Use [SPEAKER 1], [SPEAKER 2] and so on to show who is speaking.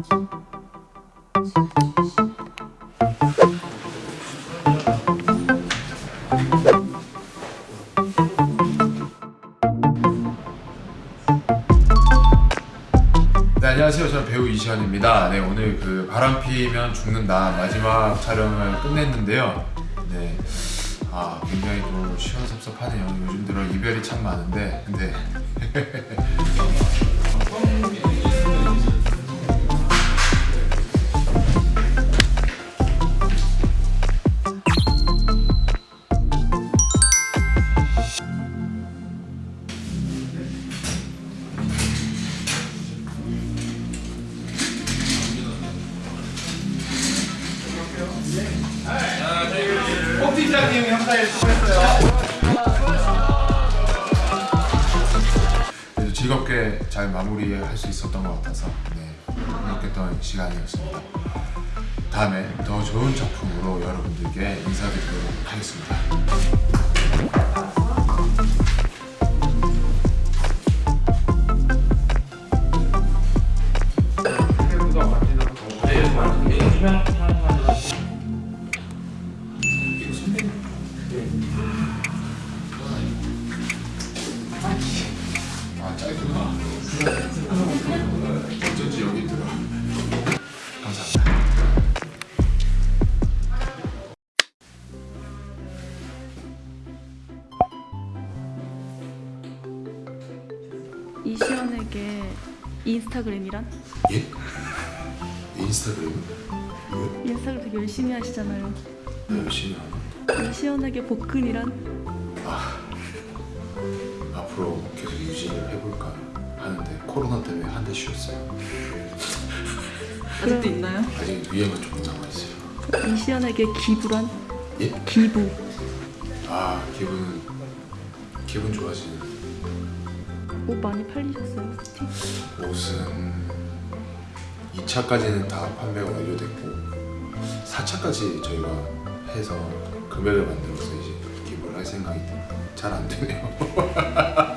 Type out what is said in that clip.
[SPEAKER 1] 네, 안녕하세요. 저는 배우 이시현입니다. 네, 오늘 그 바람 피면 죽는다 마지막 촬영을 끝냈는데요. 네, 아 굉장히 좀 시원섭섭하네요. 요즘 들어 이별이 참 많은데, 근데
[SPEAKER 2] 꼭지장님 형사에 수고했어요.
[SPEAKER 1] 그래도 즐겁게 잘 마무리할 수 있었던 것 같아서 네, 행복했던 시간이었습니다. 다음에 더 좋은 작품으로 여러분들께 인사드리도록 하겠습니다. 아 어쩐지 여기 있더라. 감사합니다.
[SPEAKER 3] 이시연에게 인스타그램이란?
[SPEAKER 1] 예? 인스타그램? 왜
[SPEAKER 3] 인스타그램 되게 열심히 하시잖아요.
[SPEAKER 1] 열심히 하나?
[SPEAKER 3] 이시연에게 복근이란?
[SPEAKER 1] 앞으로 계속 유지를 해볼까 하는데 코로나 때문에 한 대 쉬었어요.
[SPEAKER 4] 아직도 있나요?
[SPEAKER 1] 아직 위에만 조금 남아있어요.
[SPEAKER 3] 이시연에게 기부란?
[SPEAKER 1] 예?
[SPEAKER 3] 기부.
[SPEAKER 1] 아 기분 기분 좋아지는
[SPEAKER 3] 옷 많이 팔리셨어요? 스틱?
[SPEAKER 1] 옷은 2차까지는 다 판매가 완료됐고 4차까지 저희가 해서 금액을 만들어서 이제 기부를 할 생각이 잘 안 되네요.